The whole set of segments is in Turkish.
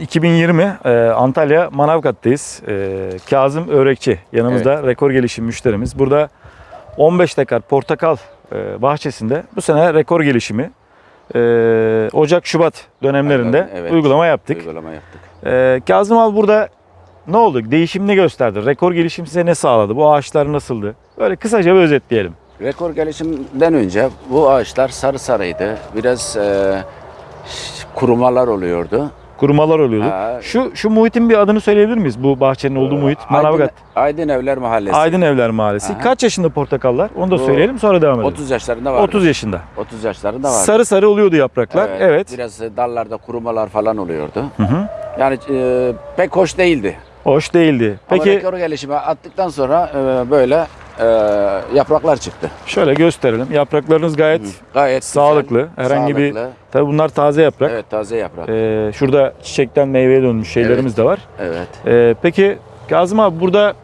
2020 e, Antalya Manavgat'tayız. E, Kazım Örekçi yanımızda rekor gelişim müşterimiz. Burada 15 dekar portakal e, bahçesinde bu sene rekor gelişimi e, Ocak-Şubat dönemlerinde Aynen, evet. uygulama yaptık. Uygulama yaptık. E, Kazım abi burada ne oldu? Değişimini gösterdi. Rekor gelişim size ne sağladı? Bu ağaçlar nasıldı? Böyle kısaca bir özetleyelim. Rekor gelişimden önce bu ağaçlar sarı sarıydı. Biraz e, kurumalar oluyordu. Kurumalar oluyordu. Ha. Şu şu muhitin bir adını söyleyebilir miyiz? Bu bahçenin olduğu muhit. Manavgat. Aydın, Aydın Evler Mahallesi. Aydın Evler Mahallesi. Aha. Kaç yaşında portakallar? Onu da Bu söyleyelim sonra devam edelim. 30 yaşlarında vardı. 30 yaşında. 30 yaşlarında vardı. Sarı sarı oluyordu yapraklar. Evet. Biraz dallarda kurumalar falan oluyordu. Hı hı. Yani e, pek hoş değildi. Hoş değildi. Ama Peki rekor gelişime attıktan sonra e, böyle e, yapraklar çıktı. şöyle gösterelim. Yapraklarınız gayet. Gayet güzel, sağlıklı. Herhangi bir sağlıklı. tabii bunlar taze yaprak. Evet taze yaprak. Ee, şurada çiçekten meyveye dönmüş şeylerimiz de var. Evet. Ee, peki Kazım abi burada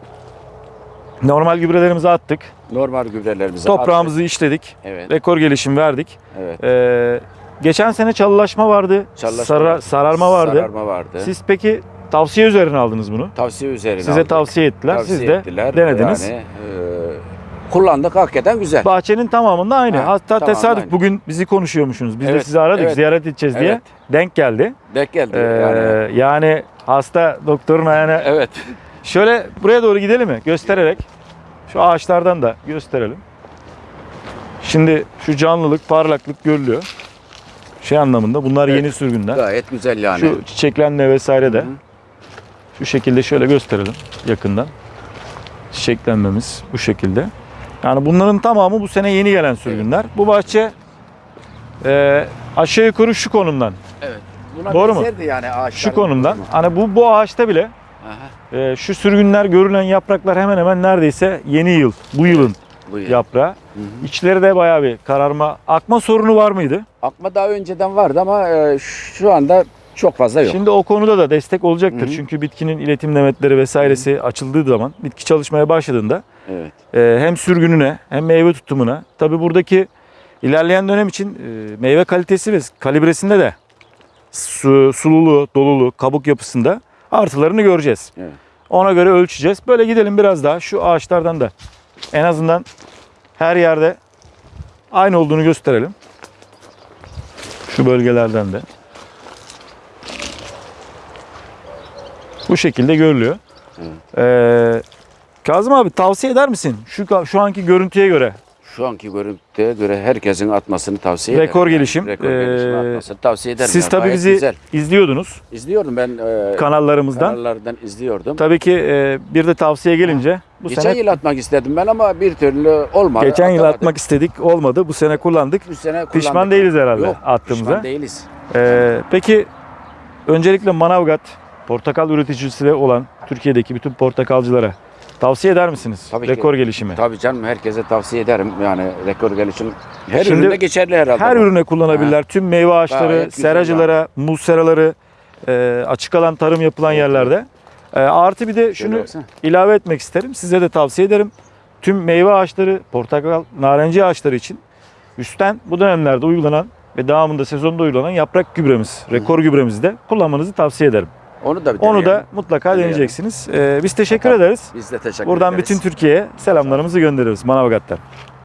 normal gübrelerimizi attık. Normal gübrelerimizi Toprağımızı işledik. attık. Evet. Rekor gelişim verdik. Evet. Ee, geçen sene çalılaşma vardı. Çalılaşma sara- vardı. sararma vardı. Sararma vardı. Siz peki tavsiye üzerine aldınız bunu. tavsiye üzerine Size aldık. tavsiye ettiler. Tavsiye Siz de ettiler. denediniz. Yani, kullandık hakikaten güzel. Bahçenin tamamında aynı. Ha, Hatta tamamında tesadüf aynı. bugün bizi konuşuyormuşsunuz. Biz de Evet, sizi aradık evet. ziyaret edeceğiz diye. Evet. Denk geldi. Denk geldi. Ee, yani. yani hasta doktorun ayağına Evet. Şöyle buraya doğru gidelim mi? Göstererek. Şu ağaçlardan da gösterelim. Şimdi şu canlılık, parlaklık görülüyor. Şey anlamında bunlar Evet. yeni sürgünler. Gayet güzel yani. Şu çiçeklenme vesaire de Hı hı. şu şekilde şöyle gösterelim yakından. Çiçeklenmemiz bu şekilde. Yani bunların tamamı bu sene yeni gelen sürgünler. Bu bahçe e, aşağı yukarı şu konumdan. Evet. Buna Doğru mu? yani Şu konumdan. Hani bu bu ağaçta bile Aha, e, şu sürgünler görülen yapraklar hemen hemen neredeyse yeni yıl, bu yılın bu yıl. yaprağı. Hı hı. İçleri de bayağı bir kararma, akma sorunu var mıydı? Akma daha önceden vardı ama e, şu anda çok fazla yok. Şimdi o konuda da destek olacaktır. Hı hı. Çünkü bitkinin iletim demetleri vesairesi açıldığı zaman, bitki çalışmaya başladığında Evet. e, hem sürgününe hem meyve tutumuna, tabi buradaki ilerleyen dönem için e, meyve kalitesi ve kalibresinde de su, sululuğu, doluluğu, kabuk yapısında artılarını göreceğiz. Evet. Ona göre ölçeceğiz. Böyle gidelim biraz daha şu ağaçlardan da en azından her yerde aynı olduğunu gösterelim. Şu bölgelerden de. Bu şekilde görülüyor. Ee, Kazım abi tavsiye eder misin? Şu şu anki görüntüye göre Şu anki görüntüye göre herkesin atmasını tavsiye ederim. Rekor yani. gelişim. Rekor Ee, gelişim atmasını tavsiye ederim. siz yani. tabii Gayet bizi Güzel. izliyordunuz İzliyordum ben. E, kanallarımızdan. kanallardan izliyordum. Tabii ki e, bir de tavsiye gelince bu Geçen sene yıl atmak istedim ben ama bir türlü olmadı. geçen yıl atamadık. atmak istedik olmadı. Bu sene kullandık. Bu sene kullandık. Pişman değiliz herhalde Yok, attığımıza. Pişman değiliz. Ee, peki öncelikle Manavgat portakal üreticisi olan Türkiye'deki bütün portakalcılara tavsiye eder misiniz? Tabii ki. Rekor gelişimi. Tabii canım herkese tavsiye ederim. Yani rekor gelişim her Şimdi üründe geçerli herhalde. Her bu. ürüne kullanabilirler. Tüm meyve ağaçları, seracılara, muz seraları, e, açık alan tarım yapılan Evet, yerlerde. E, artı bir de şunu baksana. ilave etmek isterim. Size de tavsiye ederim. Tüm meyve ağaçları, portakal, narenci ağaçları için üstten bu dönemlerde uygulanan ve devamında sezonda uygulanan yaprak gübremiz, rekor gübremizi de kullanmanızı tavsiye ederim. Onu da bir Onu da mutlaka Deneyelim. deneyeceksiniz. E, biz teşekkür ederiz. biz de teşekkür Buradan ederiz. bütün Türkiye'ye selamlarımızı gönderiyoruz Manavgat'tan.